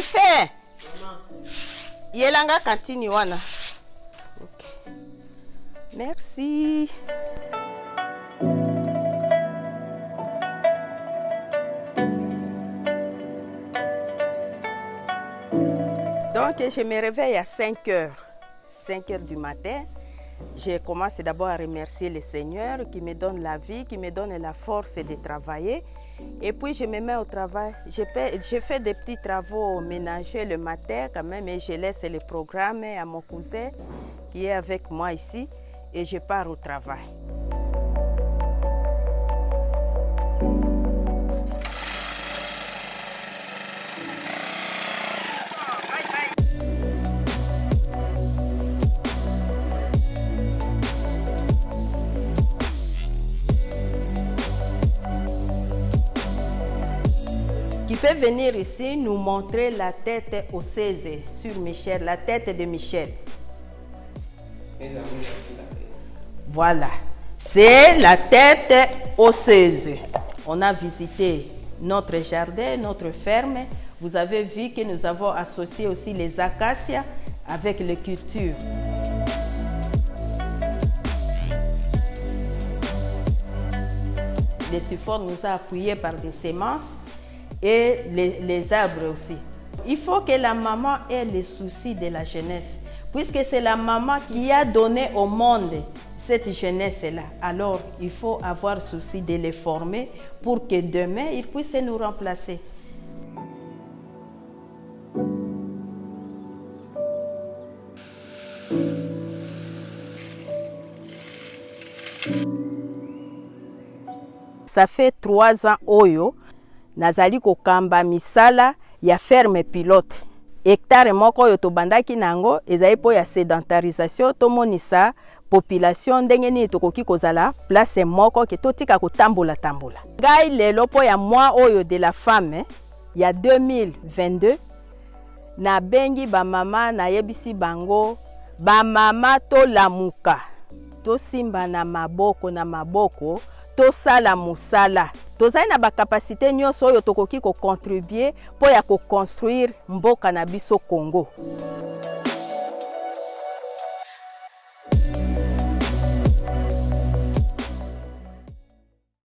rife yelanga kantini wana okay. merci Donc, je me réveille à 5 heures, 5 heures du matin. Je commence d'abord à remercier le Seigneur qui me donne la vie, qui me donne la force de travailler. Et puis, je me mets au travail. Je fais, des petits travaux ménagers le matin quand même et je laisse le programme à mon cousin qui est avec moi ici et je pars au travail. Qui peut venir ici nous montrer la tête osseuse sur Michel, la tête de Michel. Voilà, c'est la tête osseuse. On a visité notre jardin, notre ferme. Vous avez vu que nous avons associé aussi les acacias avec les cultures. Les supports nous a appuyés par des semences et les, les, arbres aussi. Il faut que la maman ait le souci de la jeunesse, puisque c'est la maman qui a donné au monde cette jeunesse-là. Alors, il faut avoir souci de les former pour que demain, ils puissent nous remplacer. Ça fait trois ans, Oyo, nazali kokamba misala ya ferme pilote. Hektare moko oyo tobandaki na yango ezali mpo ya sédentarisation tomonisa population ndenge nini tokoki kozala place moko ke totika kotambola-tambola. Ngai lelo mpo ya mwa oyo de la femme ya 2022 nabengi bamama nayebisi bango bamama tolamuka tosimba na maboko na maboko tosala mosala tozali na bakapasité nyonso oyo tokoki kocontribue mpo ya koconstruire mboka na biso congo